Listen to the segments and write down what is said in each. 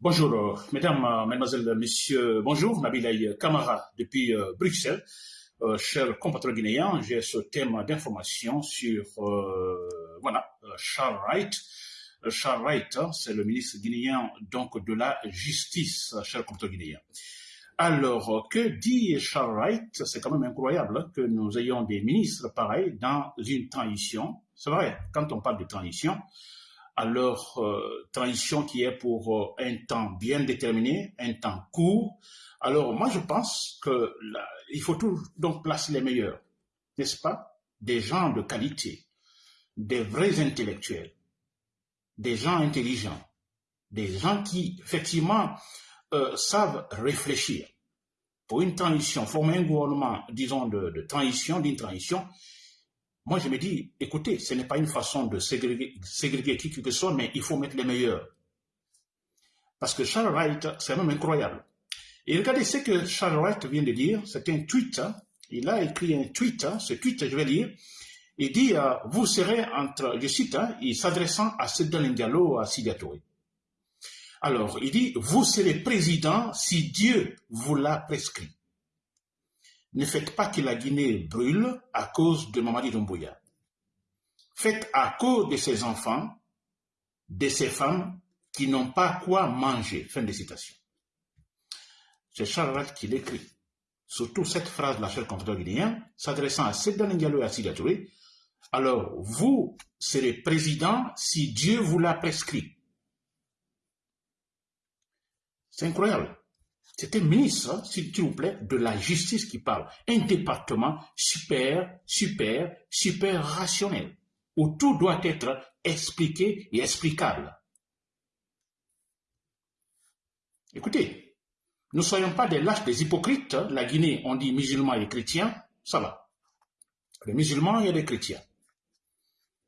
Bonjour, euh, mesdames, euh, mesdemoiselles, messieurs, bonjour, Nabilaï Kamara depuis euh, Bruxelles. Euh, chers compatriotes guinéens, j'ai ce thème d'information sur, voilà, Charles Wright. Charles Wright, hein, c'est le ministre guinéen donc de la justice, chers compatriotes guinéens. Alors, que dit Charles Wright? C'est quand même incroyable hein, que nous ayons des ministres pareils dans une transition. C'est vrai, quand on parle de transition, alors euh, transition qui est pour euh, un temps bien déterminé, un temps court. Alors moi je pense que il faut tout donc placer les meilleurs, n'est-ce pas? Des gens de qualité, des vrais intellectuels, des gens intelligents, des gens qui effectivement euh, savent réfléchir. Pour une transition, former un gouvernement, disons, de, de transition, d'une transition, moi, je me dis, écoutez, ce n'est pas une façon de ségréguer, ségréguer qui que soit, mais il faut mettre les meilleurs. Parce que Charles Wright, c'est même incroyable. Et regardez ce que Charles Wright vient de dire, c'est un tweet. hein. Il a écrit un tweet, hein. ce tweet, je vais lire. Il dit, euh, vous serez entre, je cite, hein, il s'adressant à Sedan Diallo, à Sidiatouré. Alors, il dit, vous serez président si Dieu vous l'a prescrit. Ne faites pas que la Guinée brûle à cause de Mamadi Doumbouya. Faites à cause de ses enfants, de ses femmes qui n'ont pas quoi manger. Fin de citation. C'est Charles qui l'écrit. Surtout cette phrase, la chère compatriote guinéen, s'adressant à Sedan Ndialo et à Sida Touré. Alors, vous serez président si Dieu vous l'a prescrit. C'est incroyable. C'est un ministre, hein, s'il vous plaît, de la justice qui parle. Un département super, super, super rationnel, où tout doit être expliqué et explicable. Écoutez, ne soyons pas des lâches, des hypocrites. hein. La Guinée, on dit musulmans et chrétiens, ça va. Les musulmans, a des chrétiens,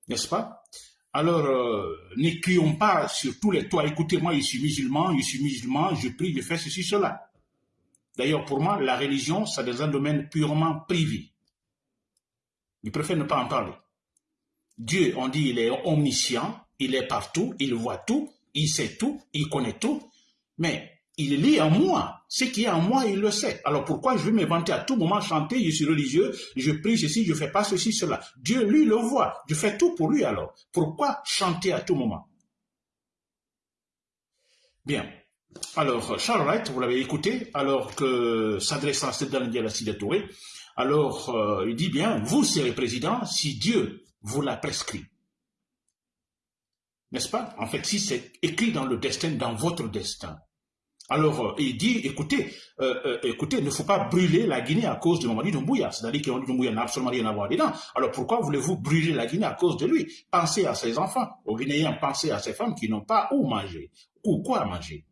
n'est-ce pas? Alors, euh, pas sur tous les toits. Écoutez, moi, je suis musulman, je suis musulman, je prie, je fais ceci, cela. D'ailleurs, pour moi, la religion, c'est un domaine purement privé. Je préfère ne pas en parler. Dieu, on dit, il est omniscient, il est partout, il voit tout, il sait tout, il connaît tout, mais il lit en moi. Ce qui est en moi, il le sait. Alors pourquoi je vais m'inventer à tout moment, chanter, je suis religieux, je prie ceci, je fais pas ceci, cela. Dieu, lui, le voit. Je fais tout pour lui alors. Pourquoi chanter à tout moment? Bien. Alors, Charles Wright, vous l'avez écouté, alors que s'adressant à Sedan Dialassi Touré, alors euh, il dit bien, vous serez président si Dieu vous l'a prescrit. N'est-ce pas? En fait, si c'est écrit dans le destin, dans votre destin. Alors, euh, il dit, écoutez, euh, écoutez, il ne faut pas brûler la Guinée à cause de Mamadi Doumbouya. C'est-à-dire que Doumbouya n'a absolument rien à voir dedans. Alors, pourquoi voulez-vous brûler la Guinée à cause de lui? Pensez à ses enfants. Aux Guinéens, pensez à ces femmes qui n'ont pas où manger ou quoi manger?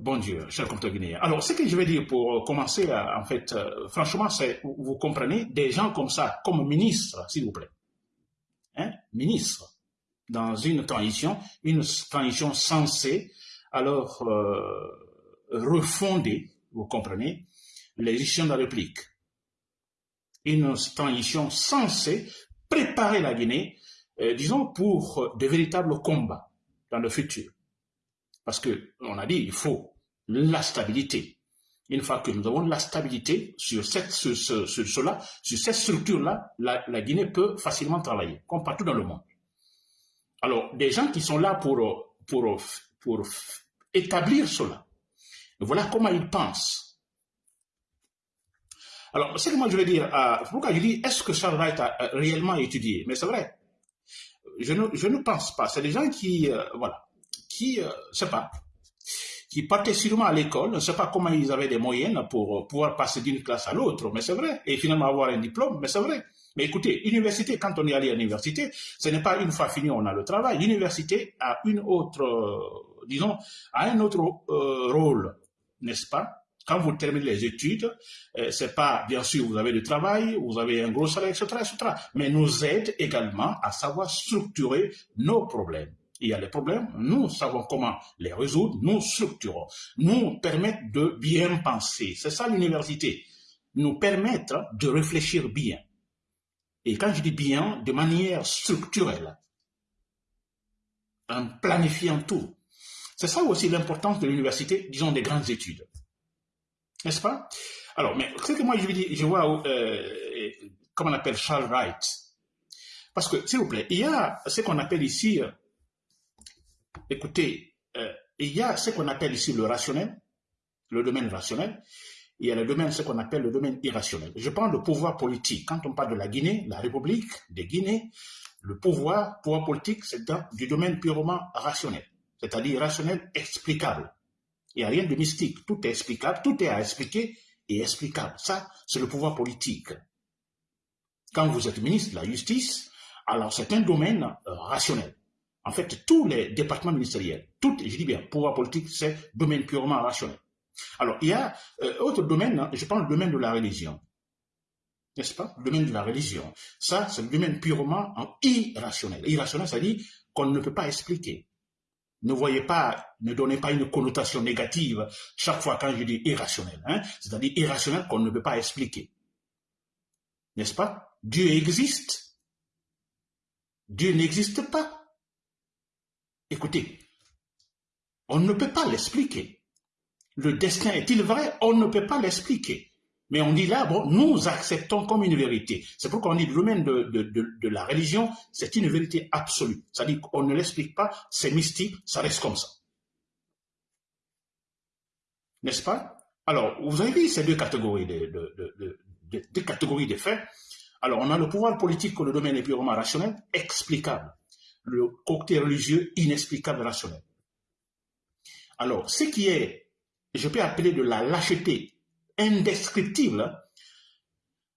Bon Dieu, cher guinéen. Alors, ce que je vais dire pour euh, commencer, à, en fait, euh, franchement, c'est, vous, comprenez, des gens comme ça, comme ministre, s'il vous plaît, hein, ministre, dans une transition, une transition censée, alors, euh, refonder, vous comprenez, les de la République. Une transition censée préparer la Guinée, euh, disons, pour euh, de véritables combats dans le futur. Parce que on a dit il faut la stabilité. Une fois que nous avons la stabilité sur cette, sur, ce- sur cela, sur cette structure-là, la, Guinée peut facilement travailler, comme partout dans le monde. Alors, des gens qui sont là pour, pour, pour établir cela, voilà comment ils pensent. Alors, ce que moi je veux dire, euh, pourquoi je dis, est-ce que Charles Wright a euh, réellement étudié? Mais c'est vrai, je ne, je ne pense pas. C'est des gens qui, euh, voilà, qui, euh, sais pas, qui partaient sûrement à l'école, je ne sais pas comment ils avaient des moyens pour euh, pouvoir passer d'une classe à l'autre, mais c'est vrai, et finalement avoir un diplôme, mais c'est vrai. Mais écoutez, université, quand on est allé à l'université, ce n'est pas une fois fini, on a le travail. L'université a une autre, euh, disons, a un autre euh, rôle, n'est-ce pas? Quand vous terminez les études, euh, c'est pas, bien sûr, vous avez du travail, vous avez un gros salaire, etc., etc., mais nous aide également à savoir structurer nos problèmes. Il y a des problèmes, nous savons comment les résoudre, nous structurons, nous permettre de bien penser. C'est ça l'université. Nous permettre de réfléchir bien. Et quand je dis bien, de manière structurelle, en planifiant tout. C'est ça aussi l'importance de l'université, disons, des grandes études. N'est-ce pas? Alors, mais ce que moi je, dis, je vois, euh, comment on appelle Charles Wright. Parce que, s'il vous plaît, il y a ce qu'on appelle ici, euh, écoutez, euh, il y a ce qu'on appelle ici le rationnel, le domaine rationnel, il y a le domaine, ce qu'on appelle le domaine irrationnel. Je parle de pouvoir politique. Quand on parle de la Guinée, la République de Guinée, le pouvoir, pouvoir politique, c'est du domaine purement rationnel, c'est-à-dire rationnel explicable. Il n'y a rien de mystique, tout est explicable, tout est à expliquer et explicable. Ça, c'est le pouvoir politique. Quand vous êtes ministre de la Justice, alors c'est un domaine euh, rationnel. En fait, tous les départements ministériels, tout, je dis bien, pouvoir politique, c'est domaine purement rationnel. Alors, il y a euh, autre domaine, hein, je parle du domaine de la religion. N'est-ce pas? Le domaine de la religion. Ça, c'est le domaine purement irrationnel. Irrationnel, ça dit qu'on ne peut pas expliquer. Ne voyez pas, ne donnez pas une connotation négative chaque fois quand je dis irrationnel. Hein, C'est-à-dire irrationnel qu'on ne peut pas expliquer. N'est-ce pas? Dieu existe. Dieu n'existe pas. Écoutez, on ne peut pas l'expliquer. Le destin est-il vrai? On ne peut pas l'expliquer. Mais on dit là, bon, nous acceptons comme une vérité. C'est pourquoi on dit le domaine de, de, la religion, c'est une vérité absolue. C'est-à-dire qu'on ne l'explique pas, c'est mystique, ça reste comme ça. N'est-ce pas? Alors, vous avez vu ces deux catégories de, de faits? Alors, on a le pouvoir politique que le domaine est purement rationnel, explicable. Le côté religieux, inexplicable, rationnel. Alors, ce qui est je peux appeler de la lâcheté indescriptible,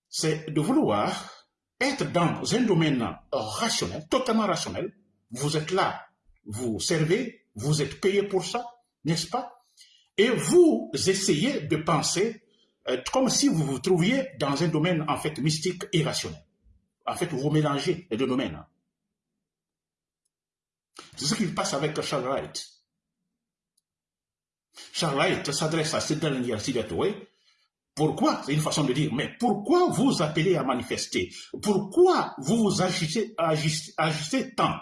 c'est de vouloir être dans un domaine rationnel, totalement rationnel. Vous êtes là, vous servez, vous êtes payé pour ça, n'est-ce pas? Et vous essayez de penser euh, comme si vous vous trouviez dans un domaine en fait mystique irrationnel. En fait, vous mélangez les deux domaines. C'est ce qui passe avec Charles Wright. Charles s'adresse à Sidney Sigatoué. Pourquoi? C'est une façon de dire, mais pourquoi vous appelez à manifester? Pourquoi vous vous agissez, tant?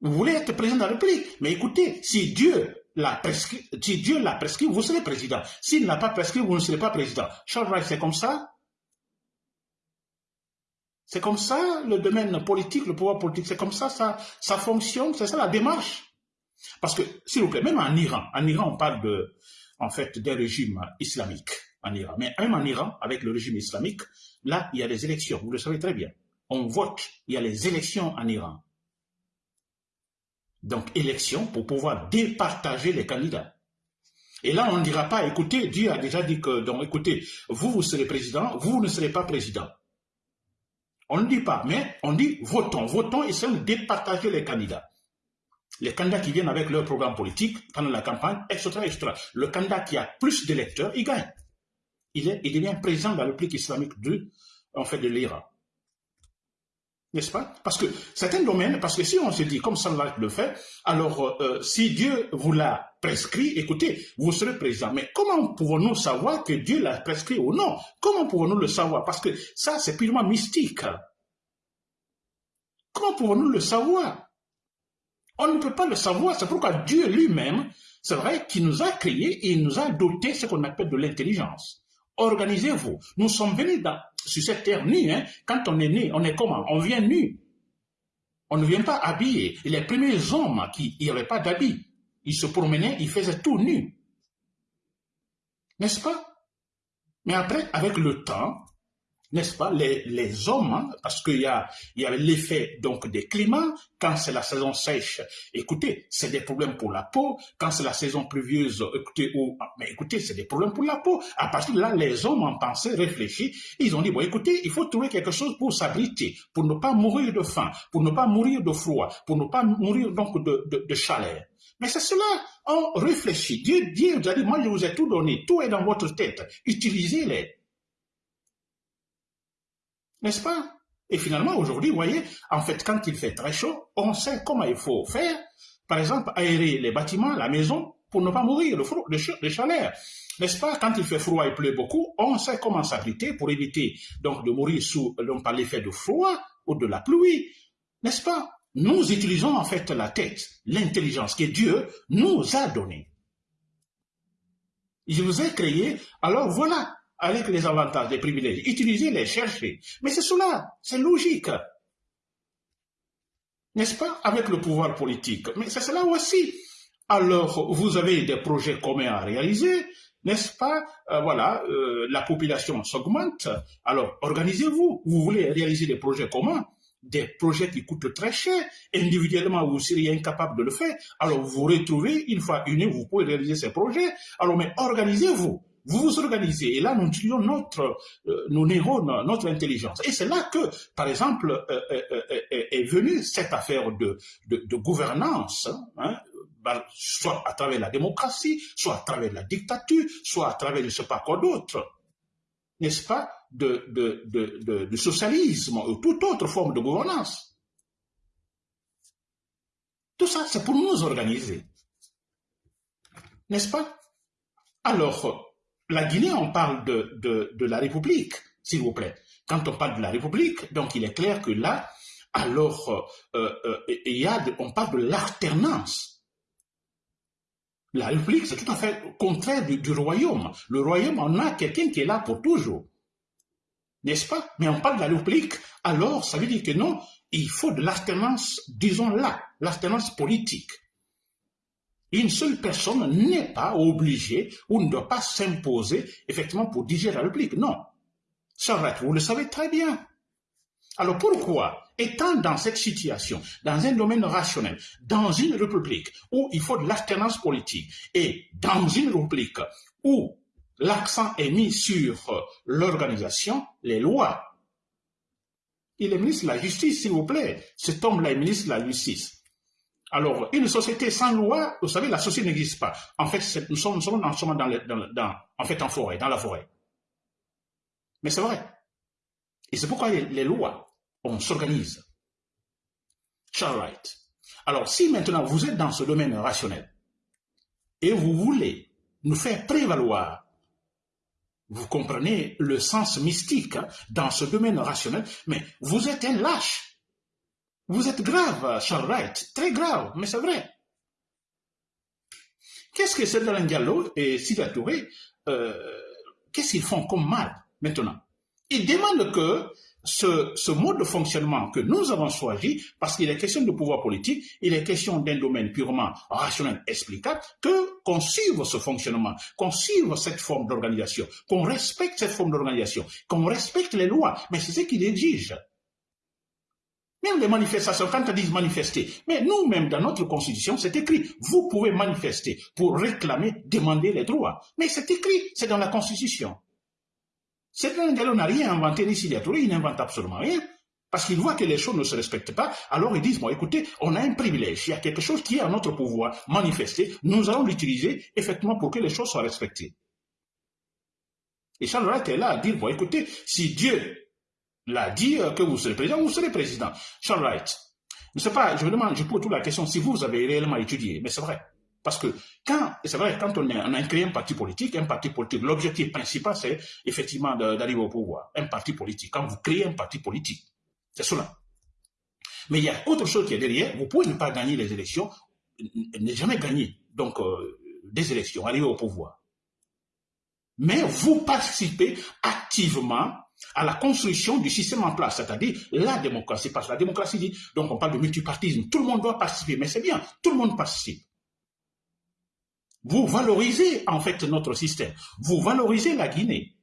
Vous voulez être président de la République Mais écoutez, si Dieu l'a prescrit, si Dieu l'a prescrit, vous serez président. S'il ne l'a pas prescrit, vous ne serez pas président. Charles Wright, c'est comme ça c'est comme ça le domaine politique, le pouvoir politique, c'est comme ça, ça, ça fonctionne, c'est ça la démarche. Parce que, s'il vous plaît, même en Iran, en Iran, on parle de, en fait, des régimes islamiques en Iran. Mais même en Iran, avec le régime islamique, là, il y a des élections. Vous le savez très bien. On vote. Il y a les élections en Iran. Donc, élections pour pouvoir départager les candidats. Et là, on ne dira pas, écoutez, Dieu a déjà dit que, donc, écoutez, vous, vous serez président, vous ne serez pas président. On ne dit pas, mais on dit votons, votons c'est de départager les candidats les candidats qui viennent avec leur programme politique pendant la campagne, etc.. Le candidat qui a plus d'électeurs, il gagne. Il, est, devient président de la République islamique de, en fait, de l'Iran. N'est-ce pas? Parce que c'est un domaine, parce que si on se dit, comme Salah le fait, alors euh, si Dieu vous l'a prescrit, écoutez, vous serez président. Mais comment pouvons-nous savoir que Dieu l'a prescrit ou non? Comment pouvons-nous le savoir? Parce que ça, c'est purement mystique. Comment pouvons-nous le savoir? On ne peut pas le savoir, c'est pourquoi Dieu lui-même, c'est vrai qu'il nous a créés et nous a doté ce qu'on appelle de l'intelligence. Organisez-vous. Nous sommes venus sur cette terre nue. Hein. Quand on est né, on est comment? On vient nu. On ne vient pas habillé. les premiers hommes qui n'avaient pas d'habits, ils se promenaient, ils faisaient tout nu. N'est-ce pas? Mais après, avec le temps, n'est-ce pas, les, les hommes, hein, parce qu'il y a, y a l'effet donc des climats, quand c'est la saison sèche, écoutez, c'est des problèmes pour la peau, quand c'est la saison pluvieuse, écoutez, ou, ah, mais écoutez, c'est des problèmes pour la peau. À partir de là, les hommes ont pensé, réfléchi, ils ont dit, bon, écoutez, il faut trouver quelque chose pour s'abriter, pour ne pas mourir de faim, pour ne pas mourir de froid, pour ne pas mourir donc de, de, chaleur. Mais c'est cela, on réfléchit. Dieu, Dieu a dit, moi je vous ai tout donné, tout est dans votre tête, utilisez-les. N'est-ce pas? Et finalement, aujourd'hui, vous voyez, en fait, quand il fait très chaud, on sait comment il faut faire. Par exemple, aérer les bâtiments, la maison, pour ne pas mourir de, chaleur. N'est-ce pas? Quand il fait froid et pleut beaucoup, on sait comment s'abriter pour éviter donc de mourir sous, l'effet de froid ou de la pluie. N'est-ce pas? Nous utilisons en fait la tête, l'intelligence que Dieu nous a donnée. Je vous ai créé, alors voilà, avec les avantages, les privilèges, utilisez-les, cherchez. Mais c'est cela, c'est logique. N'est-ce pas? Avec le pouvoir politique. Mais c'est cela aussi. Alors, vous avez des projets communs à réaliser, n'est-ce pas? Euh, Voilà, euh, la population s'augmente. Alors, organisez-vous. Vous voulez réaliser des projets communs des projets qui coûtent très cher, individuellement vous seriez incapable de le faire, alors vous vous retrouvez, une fois unis, vous pouvez réaliser ces projets, alors mais organisez-vous, vous vous organisez, et là nous utilisons notre, euh, nos neurones, notre intelligence. Et c'est là que, par exemple, euh, euh, est venue cette affaire de, de, gouvernance, hein, ben, soit à travers la démocratie, soit à travers la dictature, soit à travers je ne sais pas quoi d'autre n'est-ce pas, de, de, socialisme ou toute autre forme de gouvernance. Tout ça, c'est pour nous organiser. N'est-ce pas? Alors, la Guinée, on parle de, la République, s'il vous plaît. Quand on parle de la République, donc il est clair que là, alors, euh, euh, il y a on parle de l'alternance. La République, c'est tout à fait contraire du, royaume. Le royaume, on a quelqu'un qui est là pour toujours. N'est-ce pas? Mais on parle de la République, alors ça veut dire que non, il faut de l'alternance, disons là, l'alternance politique. Une seule personne n'est pas obligée ou ne doit pas s'imposer effectivement pour diriger la République. Non. Ça va vous le savez très bien. Alors pourquoi, étant dans cette situation, dans un domaine rationnel, dans une république où il faut de l'alternance politique et dans une république où l'accent est mis sur l'organisation, les lois, il est ministre de la Justice, s'il vous plaît. Cet homme-là est ministre de la Justice. Alors, une société sans loi, vous savez, la société n'existe pas. En fait, nous sommes, en forêt, dans la forêt. Mais c'est vrai. Et c'est pourquoi les, lois, on s'organise. Charles Wright. Alors, si maintenant vous êtes dans ce domaine rationnel et vous voulez nous faire prévaloir, vous comprenez le sens mystique hein, dans ce domaine rationnel, mais vous êtes un lâche. Vous êtes grave, Charles Wright, très grave, mais c'est vrai. Qu'est-ce que c'est Diallo et Sida Touré, euh, qu'est-ce qu'ils font comme mal maintenant? Il demande que ce, mode de fonctionnement que nous avons choisi, parce qu'il est question de pouvoir politique, il est question d'un domaine purement rationnel explicable, que qu'on suive ce fonctionnement, qu'on suive cette forme d'organisation, qu'on respecte cette forme d'organisation, qu'on respecte les lois. Mais c'est ce qu'il exige. Même les manifestations, quand on dit manifester, mais nous-mêmes, dans notre constitution, c'est écrit, vous pouvez manifester pour réclamer, demander les droits. Mais c'est écrit, c'est dans la constitution. Cédric Diallo n'a rien inventé, ni Sidia il n'invente absolument rien. Parce qu'il voit que les choses ne se respectent pas, alors ils disent, bon, écoutez, on a un privilège, il y a quelque chose qui est à notre pouvoir manifester, nous allons l'utiliser effectivement pour que les choses soient respectées. Et Charles est là à dire, bon, écoutez, si Dieu l'a dit euh, que vous serez président, vous serez président. Charles Wright, ne sais pas, je me demande, je pose toute la question si vous avez réellement étudié, mais c'est vrai. Parce que quand, c'est vrai, quand on, a créé un parti politique, un parti politique, l'objectif principal, c'est effectivement d'arriver au pouvoir. Un parti politique. Quand vous créez un parti politique, c'est cela. Mais il y a autre chose qui est derrière. Vous pouvez ne pas gagner les élections, ne jamais gagner donc euh, des élections, arriver au pouvoir. Mais vous participez activement à la construction du système en place, c'est-à-dire la démocratie. Parce que la démocratie dit, donc on parle de multipartisme, tout le monde doit participer, mais c'est bien, tout le monde participe. Vous valorisez en fait notre système. Vous valorisez la Guinée.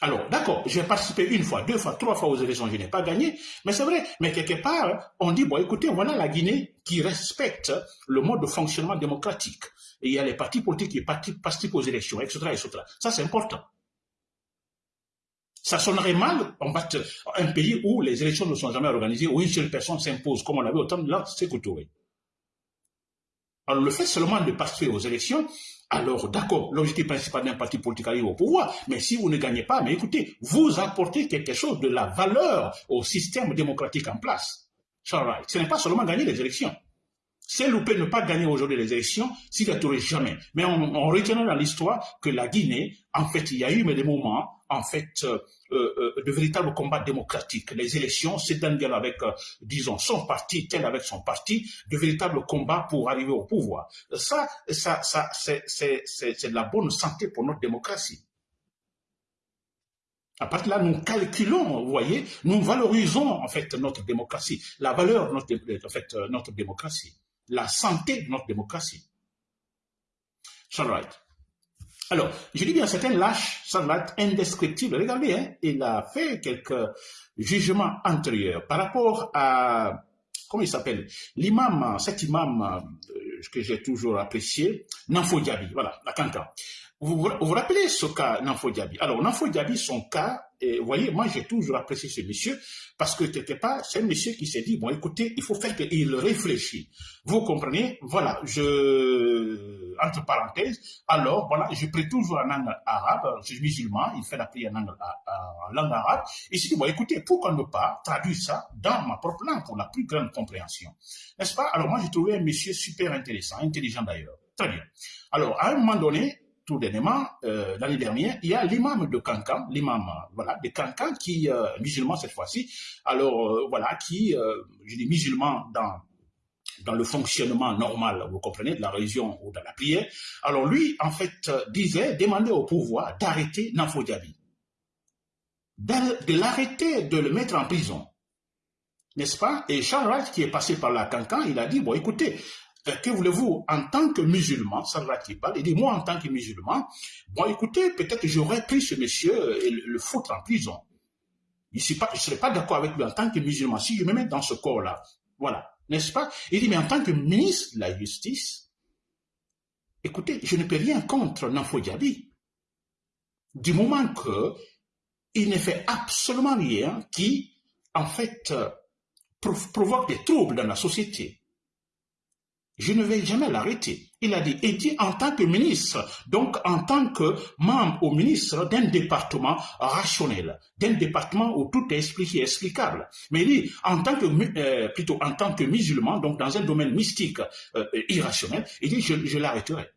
Alors, d'accord, j'ai participé une fois, deux fois, trois fois aux élections, je n'ai pas gagné, mais c'est vrai, mais quelque part, on dit, bon, écoutez, voilà la Guinée qui respecte le mode de fonctionnement démocratique. Et il y a les partis politiques qui participent aux élections, etc., etc. Ça, c'est important. Ça sonnerait mal, en fait, un pays où les élections ne sont jamais organisées, où une seule personne s'impose, comme on l'avait au temps de là, c'est alors le fait seulement de participer aux élections, alors d'accord, l'objectif principal d'un parti politique arrive au pouvoir, mais si vous ne gagnez pas, mais écoutez, vous apportez quelque chose de la valeur au système démocratique en place. Right. Ce n'est pas seulement gagner les élections. C'est louper ne pas gagner aujourd'hui les élections n'y a jamais. Mais on, on retient dans l'histoire que la Guinée, en fait, il y a eu des moments en fait de véritables combats démocratiques. Les élections, c'est un dialogue avec, disons, son parti, tel avec son parti, de véritables combats pour arriver au pouvoir. Ça, ça, ça c'est de la bonne santé pour notre démocratie. À partir de là, nous calculons, vous voyez, nous valorisons en fait notre démocratie, la valeur de notre, démocratie, la santé de notre démocratie. Wright. Alors, je dis bien, c'est un lâche, ça va être indescriptible. Regardez, hein, il a fait quelques jugements antérieurs par rapport à, comment il s'appelle, l'imam, cet imam euh, que j'ai toujours apprécié, Nanfo Diaby, voilà, la Cancan. Vous, vous rappelez ce cas Nanfo Diaby? Alors, Nanfo Diaby, son cas, et vous voyez, moi j'ai toujours apprécié ce monsieur parce que quelque part, c'est un monsieur qui s'est dit, bon écoutez, il faut faire qu'il réfléchisse. Vous comprenez? Voilà, je, entre parenthèses, alors voilà, je prie toujours en langue arabe, je suis musulman, il fait la prière en langue, en langue arabe, et s'est dit, bon écoutez, pourquoi ne pas traduire ça dans ma propre langue pour la plus grande compréhension? N'est-ce pas? Alors moi j'ai trouvé un monsieur super intéressant, intelligent d'ailleurs. Très bien. Alors, à un moment donné, tout dernièrement, euh, l'année dernière, il y a l'imam de Cancan, l'imam voilà, de Cancan, qui, euh, musulman cette fois-ci, alors euh, voilà, qui, je dis musulman dans dans le fonctionnement normal, vous comprenez, de la religion ou de la prière. Alors lui, en fait, disait, demandait au pouvoir d'arrêter Nanfo Diaby, de, l'arrêter, de le mettre en prison. N'est-ce pas? Et Charles Wright, qui est passé par la Cancan, il a dit, bon, écoutez, euh, que voulez-vous, en tant que musulman, pas, il dit, moi, en tant que musulman, bon, écoutez, peut-être j'aurais pris ce monsieur et le, foutre en prison. Je ne serais pas d'accord avec lui en tant que musulman. Si je me mets dans ce corps-là, voilà, n'est-ce pas? Il dit, mais en tant que ministre de la Justice, écoutez, je ne peux rien contre Nanfo Diaby. Du moment que il ne fait absolument rien qui, en fait, euh, provoque des troubles dans la société je ne vais jamais l'arrêter. Il a dit, et dit en tant que ministre, donc en tant que membre au ministre d'un département rationnel, d'un département où tout est expliqué, explicable. Mais il dit, en tant que, euh, plutôt en tant que musulman, donc dans un domaine mystique euh, irrationnel, il dit, je, je l'arrêterai.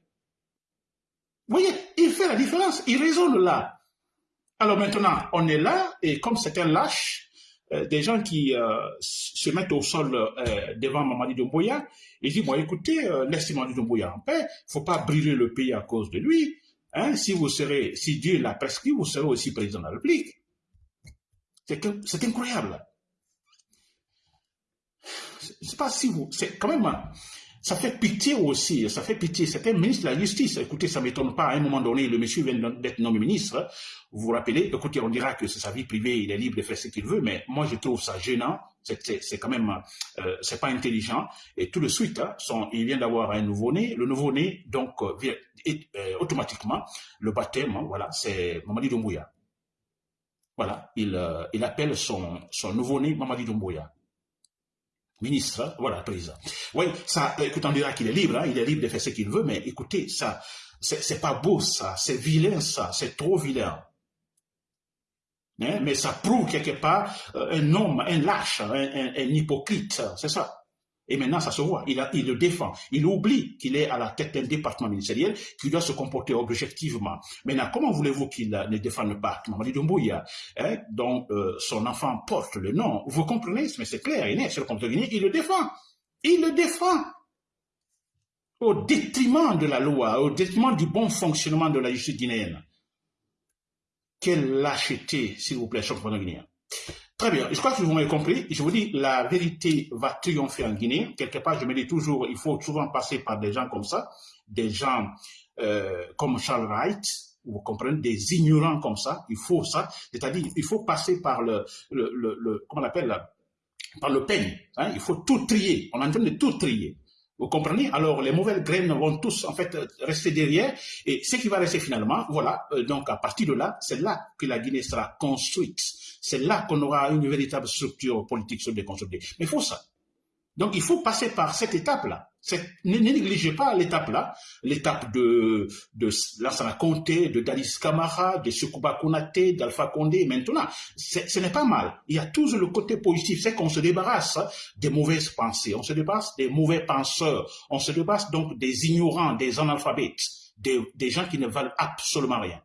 Vous voyez, il fait la différence, il raisonne là. Alors maintenant, on est là, et comme c'est un lâche, euh, des gens qui euh, se mettent au sol euh, devant Mamadi Doumbouya et disent, bon, écoutez, laissez Mamadi Doumbouya en paix, il faut pas brûler le pays à cause de lui. Hein, si vous serez, si Dieu l'a prescrit, vous serez aussi président de la République. C'est incroyable. Je sais pas si vous, c'est quand même, ça fait pitié aussi, ça fait pitié. C'était ministre de la Justice. Écoutez, ça ne m'étonne pas, à un moment donné, le monsieur vient d'être nommé ministre. Vous vous rappelez, écoutez, on dira que c'est sa vie privée, il est libre de faire ce qu'il veut, mais moi je trouve ça gênant. C'est quand même, euh, c'est pas intelligent. Et tout de suite, hein, il vient d'avoir un nouveau-né. Le nouveau-né, donc, euh, vient, euh, automatiquement, le baptême, hein, voilà, c'est Mamadi Doumbouya. Voilà, il, euh, il appelle son, son nouveau-né Mamadi Doumbouya ministre, voilà, président. Oui, ça, écoute, on dira qu'il est libre, hein, il est libre de faire ce qu'il veut, mais écoutez, ça, c'est pas beau, ça, c'est vilain, ça, c'est trop vilain. Hein, mais ça prouve quelque part euh, un homme, un lâche, un, un hypocrite, c'est ça. Et maintenant, ça se voit. Il, le défend. Il oublie qu'il est à la tête d'un département ministériel qui doit se comporter objectivement. Maintenant, comment voulez-vous qu'il ne défende pas Mamadi Doumbouya, hein, dont euh, son enfant porte le nom? Vous comprenez? Mais c'est clair, il est sur le il le défend. Il le défend. Au détriment de la loi, au détriment du bon fonctionnement de la justice guinéenne. Quelle lâcheté, s'il vous plaît, cher guinéen. Très bien, je crois que vous m'avez compris. Je vous dis, la vérité va triompher en Guinée. Quelque part, je me dis toujours, il faut souvent passer par des gens comme ça, des gens euh, comme Charles Wright, vous comprenez, des ignorants comme ça. Il faut ça, c'est-à-dire, il faut passer par le, le, le, comment on appelle, par le peigne. Hein. Il faut tout trier. On est en train de tout trier. Vous comprenez? Alors, les mauvaises graines vont tous, en fait, rester derrière. Et ce qui va rester finalement, voilà, euh, donc à partir de là, c'est là que la Guinée sera construite. C'est là qu'on aura une véritable structure politique sur des Mais il faut ça. Donc, il faut passer par cette étape-là. Ne, négligez pas l'étape-là, l'étape de, de Lansana Conté, de Dalis Kamara, de Sukuba Konate, d'Alpha Condé, maintenant. Ce n'est pas mal. Il y a toujours le côté positif, c'est qu'on se débarrasse des mauvaises pensées, on se débarrasse des mauvais penseurs, on se débarrasse donc des ignorants, des analphabètes, des gens qui ne valent absolument rien.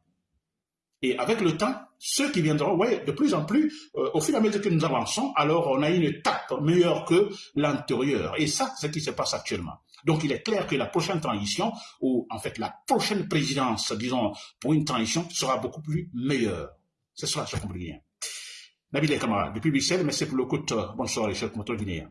Et avec le temps, ceux qui viendront, ouais, de plus en plus, euh, au fur et à mesure que nous avançons, alors on a une étape meilleure que l'antérieure. Et ça, c'est ce qui se passe actuellement. Donc il est clair que la prochaine transition, ou en fait la prochaine présidence, disons, pour une transition, sera beaucoup plus meilleure. C'est ça, je comprends bien. Nabil Kamara, depuis Bruxelles, merci pour le coup. Bonsoir les chers guinéens.